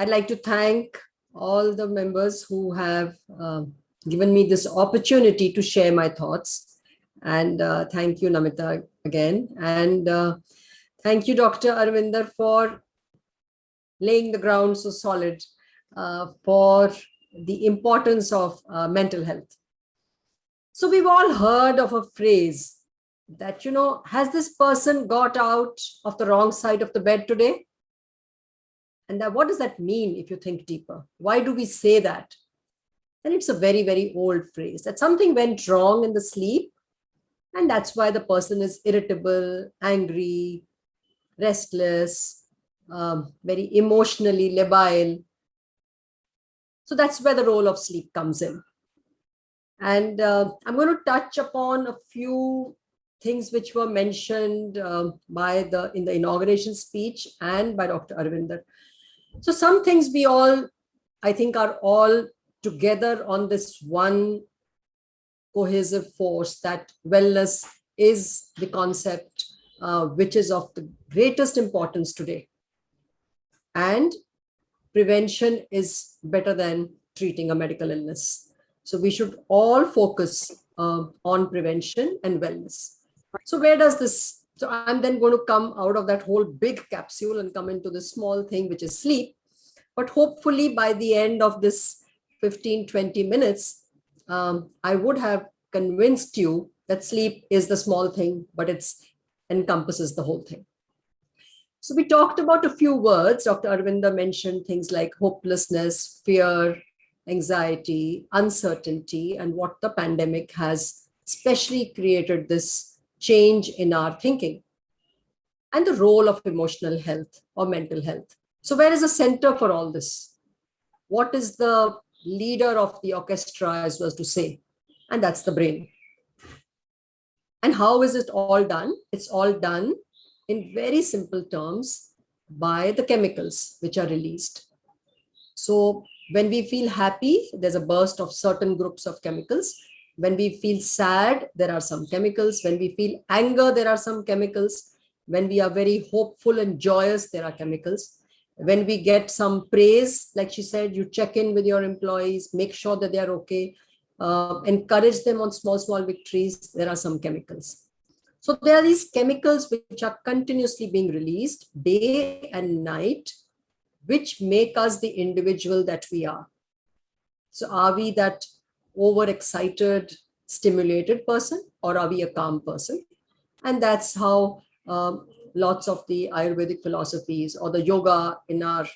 I'd like to thank all the members who have uh, given me this opportunity to share my thoughts. And uh, thank you, Namita, again. And uh, thank you, Dr. Aravinder, for laying the ground so solid uh, for the importance of uh, mental health. So we've all heard of a phrase that, you know, has this person got out of the wrong side of the bed today? And that, what does that mean if you think deeper? Why do we say that? And it's a very, very old phrase that something went wrong in the sleep. And that's why the person is irritable, angry, restless, um, very emotionally labile. So that's where the role of sleep comes in. And uh, I'm going to touch upon a few things which were mentioned uh, by the in the inauguration speech and by Dr. Aravinder. So some things we all, I think, are all together on this one cohesive force that wellness is the concept uh, which is of the greatest importance today. And prevention is better than treating a medical illness. So we should all focus uh, on prevention and wellness. So where does this so I'm then going to come out of that whole big capsule and come into the small thing, which is sleep. But hopefully by the end of this 15, 20 minutes, um, I would have convinced you that sleep is the small thing, but it's encompasses the whole thing. So we talked about a few words. Dr. Aravinder mentioned things like hopelessness, fear, anxiety, uncertainty, and what the pandemic has especially created this change in our thinking and the role of emotional health or mental health. So where is the center for all this? What is the leader of the orchestra as was to say? And that's the brain. And how is it all done? It's all done in very simple terms by the chemicals which are released. So when we feel happy, there's a burst of certain groups of chemicals. When we feel sad, there are some chemicals. When we feel anger, there are some chemicals. When we are very hopeful and joyous, there are chemicals. When we get some praise, like she said, you check in with your employees, make sure that they are okay, uh, encourage them on small, small victories, there are some chemicals. So there are these chemicals which are continuously being released day and night, which make us the individual that we are. So are we that overexcited, stimulated person, or are we a calm person? And that's how um, lots of the Ayurvedic philosophies or the yoga in our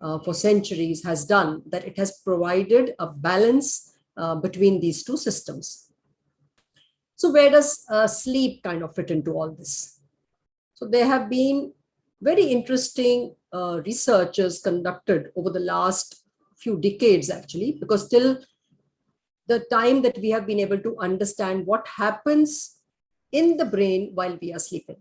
uh, for centuries has done, that it has provided a balance uh, between these two systems. So where does uh, sleep kind of fit into all this? So there have been very interesting uh, researches conducted over the last few decades actually, because till the time that we have been able to understand what happens in the brain while we are sleeping.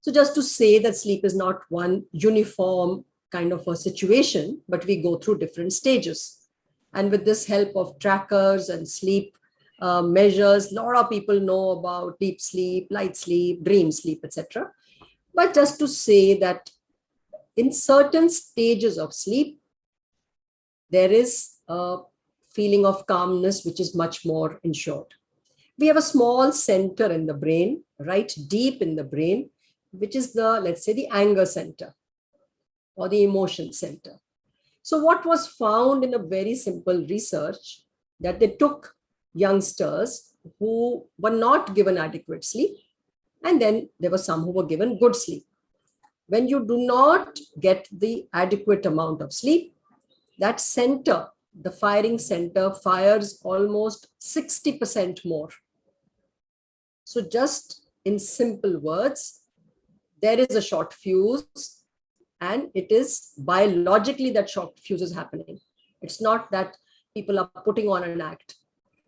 So just to say that sleep is not one uniform kind of a situation, but we go through different stages. And with this help of trackers and sleep uh, measures, a lot of people know about deep sleep, light sleep, dream sleep, etc. But just to say that in certain stages of sleep, there is a feeling of calmness, which is much more ensured. We have a small center in the brain, right deep in the brain, which is the, let's say, the anger center or the emotion center. So what was found in a very simple research that they took youngsters who were not given adequate sleep, and then there were some who were given good sleep. When you do not get the adequate amount of sleep, that center the firing center fires almost 60% more. So just in simple words, there is a short fuse and it is biologically that short fuse is happening. It's not that people are putting on an act.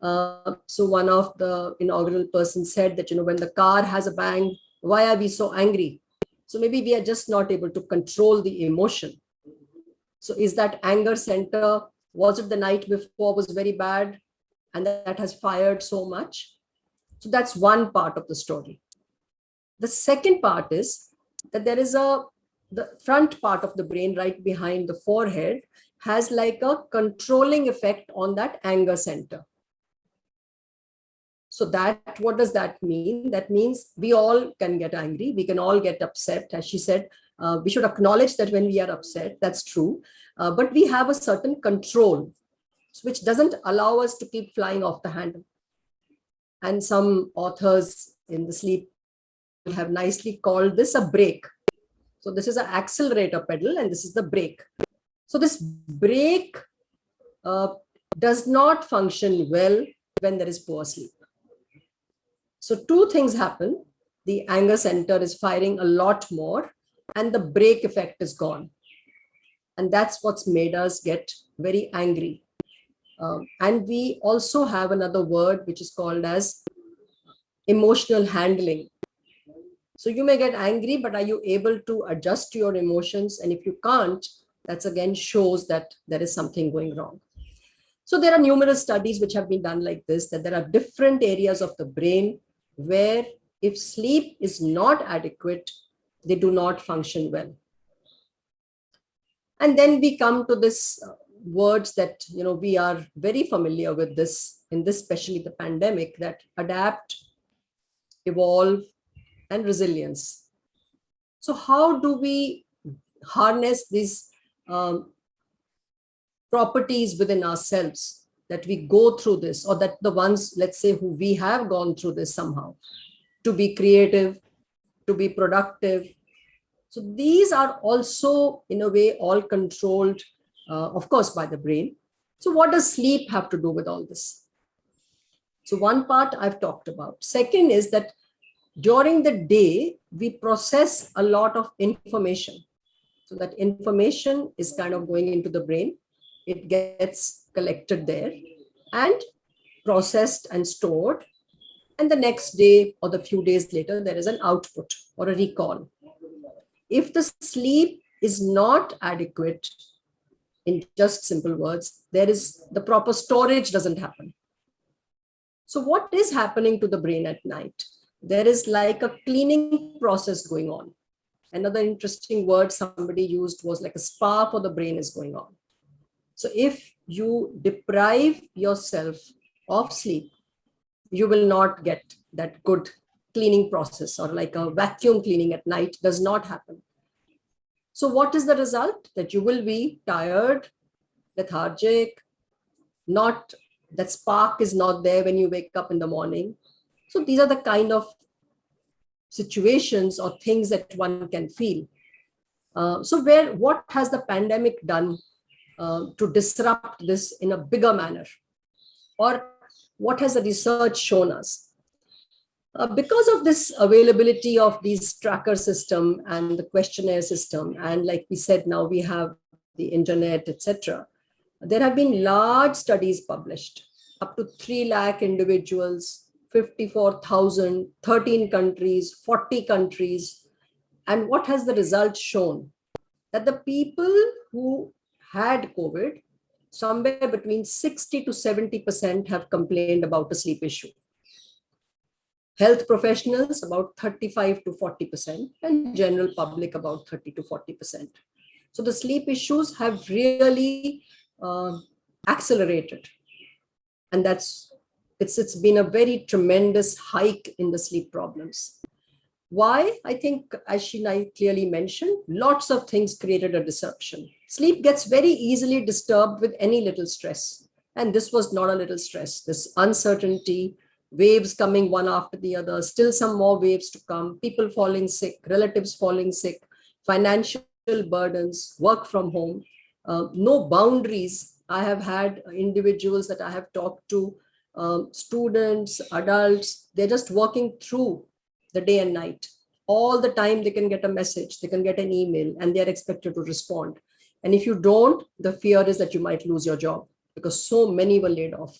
Uh, so one of the inaugural persons said that, you know, when the car has a bang, why are we so angry? So maybe we are just not able to control the emotion. So is that anger center was it the night before was very bad and that has fired so much? So that's one part of the story. The second part is that there is a the front part of the brain right behind the forehead has like a controlling effect on that anger center. So that, what does that mean? That means we all can get angry. We can all get upset. As she said, uh, we should acknowledge that when we are upset, that's true. Uh, but we have a certain control, which doesn't allow us to keep flying off the handle. And some authors in the sleep have nicely called this a brake. So this is an accelerator pedal and this is the brake. So this brake uh, does not function well when there is poor sleep. So two things happen. The anger center is firing a lot more and the brake effect is gone. And that's what's made us get very angry. Um, and we also have another word which is called as emotional handling. So you may get angry, but are you able to adjust your emotions? And if you can't, that's again shows that there is something going wrong. So there are numerous studies which have been done like this, that there are different areas of the brain where if sleep is not adequate, they do not function well. And then we come to this uh, words that, you know, we are very familiar with this in this, especially the pandemic, that adapt, evolve, and resilience. So how do we harness these um, properties within ourselves that we go through this or that the ones, let's say, who we have gone through this somehow, to be creative, to be productive. So these are also, in a way, all controlled, uh, of course, by the brain. So what does sleep have to do with all this? So one part I've talked about. Second is that during the day, we process a lot of information. So that information is kind of going into the brain. It gets collected there and processed and stored. And the next day or the few days later, there is an output or a recall. If the sleep is not adequate, in just simple words, there is the proper storage doesn't happen. So what is happening to the brain at night? There is like a cleaning process going on. Another interesting word somebody used was like a spa for the brain is going on. So if you deprive yourself of sleep, you will not get that good cleaning process or like a vacuum cleaning at night does not happen. So what is the result? That you will be tired, lethargic, not that spark is not there when you wake up in the morning. So these are the kind of situations or things that one can feel. Uh, so where what has the pandemic done uh, to disrupt this in a bigger manner? Or what has the research shown us? Uh, because of this availability of these tracker system and the questionnaire system, and like we said, now we have the internet, etc. There have been large studies published, up to 3 lakh individuals 54,000, 13 countries, 40 countries. And what has the result shown? That the people who had COVID, somewhere between 60 to 70% have complained about a sleep issue. Health professionals about 35 to 40% and general public about 30 to 40%. So the sleep issues have really uh, accelerated. And that's it's, it's been a very tremendous hike in the sleep problems. Why? I think, as she clearly mentioned, lots of things created a disruption. Sleep gets very easily disturbed with any little stress. And this was not a little stress, this uncertainty, waves coming one after the other, still some more waves to come, people falling sick, relatives falling sick, financial burdens, work from home, uh, no boundaries. I have had individuals that I have talked to um, students, adults, they're just working through the day and night. All the time they can get a message, they can get an email and they're expected to respond. And if you don't, the fear is that you might lose your job because so many were laid off.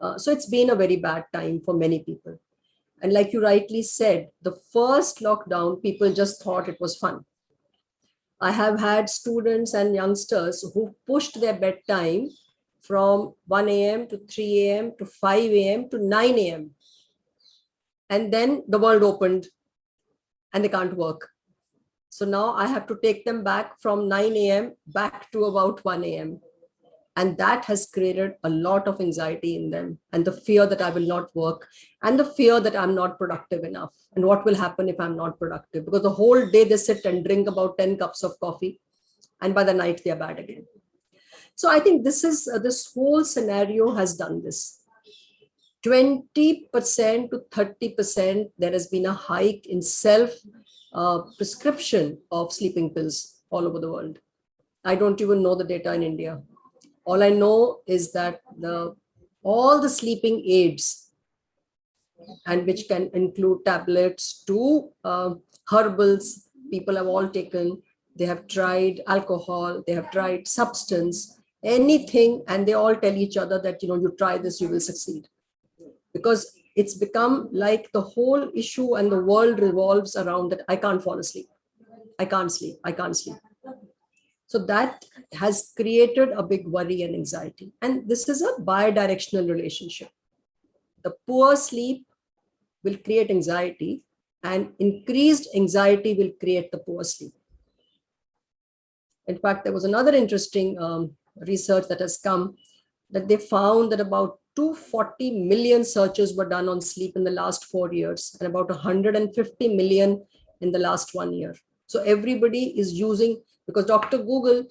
Uh, so it's been a very bad time for many people. And like you rightly said, the first lockdown, people just thought it was fun. I have had students and youngsters who pushed their bedtime from 1 a.m. to 3 a.m. to 5 a.m. to 9 a.m. And then the world opened and they can't work. So now I have to take them back from 9 a.m. back to about 1 a.m. And that has created a lot of anxiety in them and the fear that I will not work and the fear that I'm not productive enough. And what will happen if I'm not productive? Because the whole day they sit and drink about 10 cups of coffee and by the night they're bad again. So I think this is uh, this whole scenario has done this. 20% to 30%, there has been a hike in self uh, prescription of sleeping pills all over the world. I don't even know the data in India. All I know is that the all the sleeping aids and which can include tablets to uh, herbals, people have all taken, they have tried alcohol, they have tried substance, anything, and they all tell each other that, you know, you try this, you will succeed. Because it's become like the whole issue and the world revolves around that I can't fall asleep. I can't sleep. I can't sleep. So that has created a big worry and anxiety. And this is a bi-directional relationship. The poor sleep will create anxiety and increased anxiety will create the poor sleep. In fact, there was another interesting um, research that has come that they found that about 240 million searches were done on sleep in the last four years and about 150 million in the last one year. So everybody is using, because Dr. Google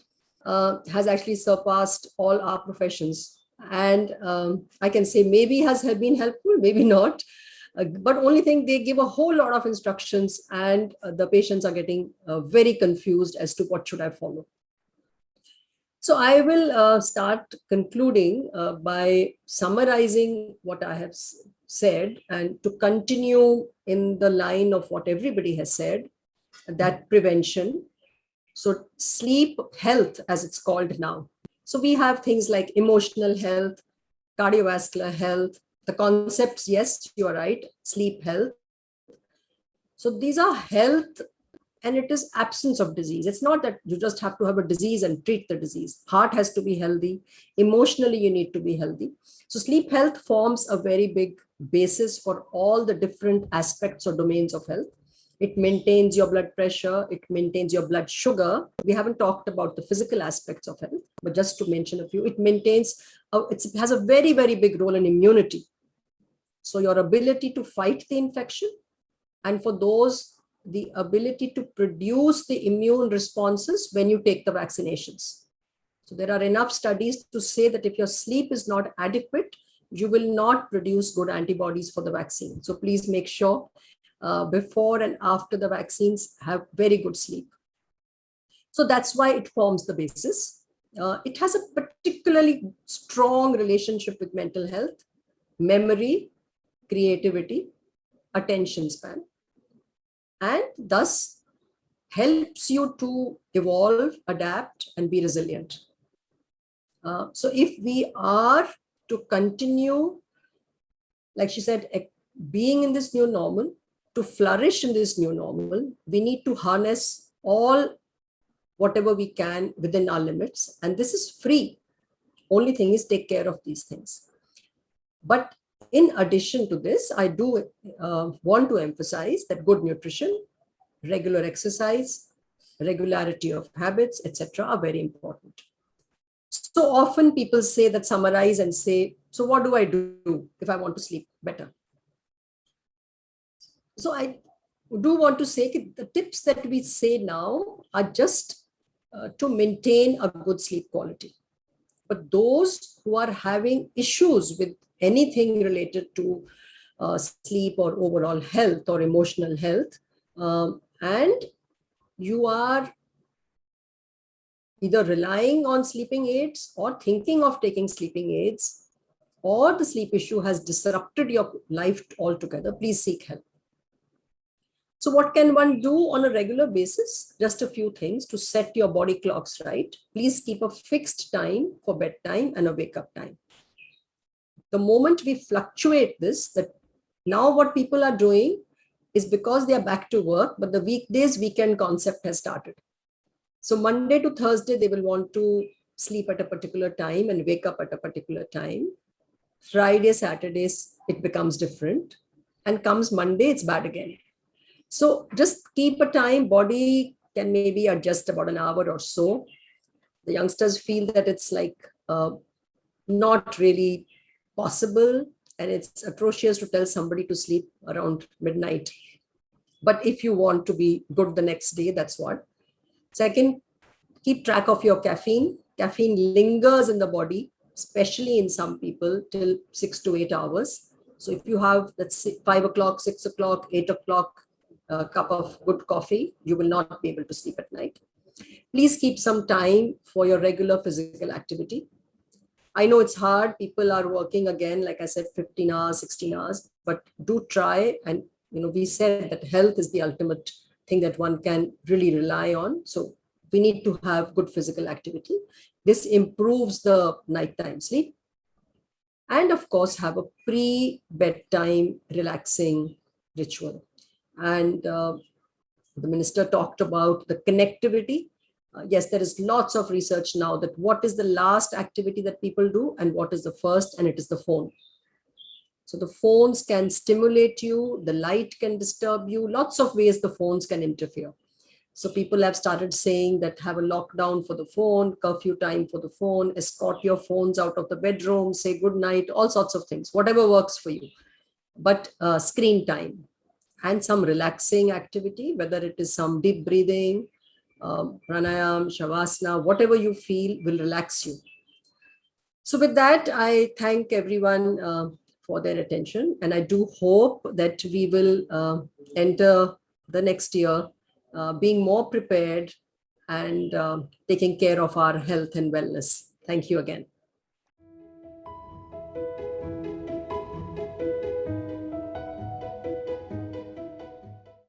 uh, has actually surpassed all our professions. And um, I can say maybe has been helpful, maybe not. Uh, but only thing they give a whole lot of instructions and uh, the patients are getting uh, very confused as to what should I follow. So I will uh, start concluding uh, by summarizing what I have said and to continue in the line of what everybody has said, that prevention. So sleep health, as it's called now. So we have things like emotional health, cardiovascular health, the concepts, yes, you are right, sleep health. So these are health and it is absence of disease. It's not that you just have to have a disease and treat the disease. Heart has to be healthy. Emotionally, you need to be healthy. So sleep health forms a very big basis for all the different aspects or domains of health. It maintains your blood pressure. It maintains your blood sugar. We haven't talked about the physical aspects of health, but just to mention a few, it maintains, uh, it has a very, very big role in immunity. So your ability to fight the infection and for those the ability to produce the immune responses when you take the vaccinations. So there are enough studies to say that if your sleep is not adequate, you will not produce good antibodies for the vaccine. So please make sure uh, before and after the vaccines have very good sleep. So that's why it forms the basis. Uh, it has a particularly strong relationship with mental health, memory, creativity, attention span and thus helps you to evolve, adapt, and be resilient. Uh, so if we are to continue, like she said, being in this new normal, to flourish in this new normal, we need to harness all whatever we can within our limits. And this is free. Only thing is take care of these things. But in addition to this, I do uh, want to emphasize that good nutrition, regular exercise, regularity of habits, etc., are very important. So often people say that summarize and say, so what do I do if I want to sleep better? So I do want to say the tips that we say now are just uh, to maintain a good sleep quality. But those who are having issues with anything related to uh, sleep or overall health or emotional health. Um, and you are either relying on sleeping aids or thinking of taking sleeping aids or the sleep issue has disrupted your life altogether, please seek help. So what can one do on a regular basis? Just a few things to set your body clocks right. Please keep a fixed time for bedtime and a wake up time the moment we fluctuate this, that now what people are doing is because they are back to work, but the weekdays weekend concept has started. So Monday to Thursday, they will want to sleep at a particular time and wake up at a particular time. Friday, Saturdays, it becomes different. And comes Monday, it's bad again. So just keep a time, body can maybe adjust about an hour or so. The youngsters feel that it's like uh, not really possible and it's atrocious to tell somebody to sleep around midnight. But if you want to be good the next day, that's what. Second, keep track of your caffeine. Caffeine lingers in the body, especially in some people till six to eight hours. So if you have, let's say five o'clock, six o'clock, eight o'clock, a cup of good coffee, you will not be able to sleep at night. Please keep some time for your regular physical activity. I know it's hard. People are working again, like I said, 15 hours, 16 hours, but do try. And, you know, we said that health is the ultimate thing that one can really rely on. So we need to have good physical activity. This improves the nighttime sleep. And of course, have a pre-bedtime relaxing ritual. And uh, the minister talked about the connectivity. Uh, yes, there is lots of research now that what is the last activity that people do and what is the first, and it is the phone. So the phones can stimulate you, the light can disturb you, lots of ways the phones can interfere. So people have started saying that have a lockdown for the phone, curfew time for the phone, escort your phones out of the bedroom, say good night, all sorts of things, whatever works for you. But uh, screen time and some relaxing activity, whether it is some deep breathing, um, pranayam, shavasana, whatever you feel will relax you. So with that, I thank everyone uh, for their attention. And I do hope that we will uh, enter the next year uh, being more prepared and taking care of our health and wellness. Thank you again.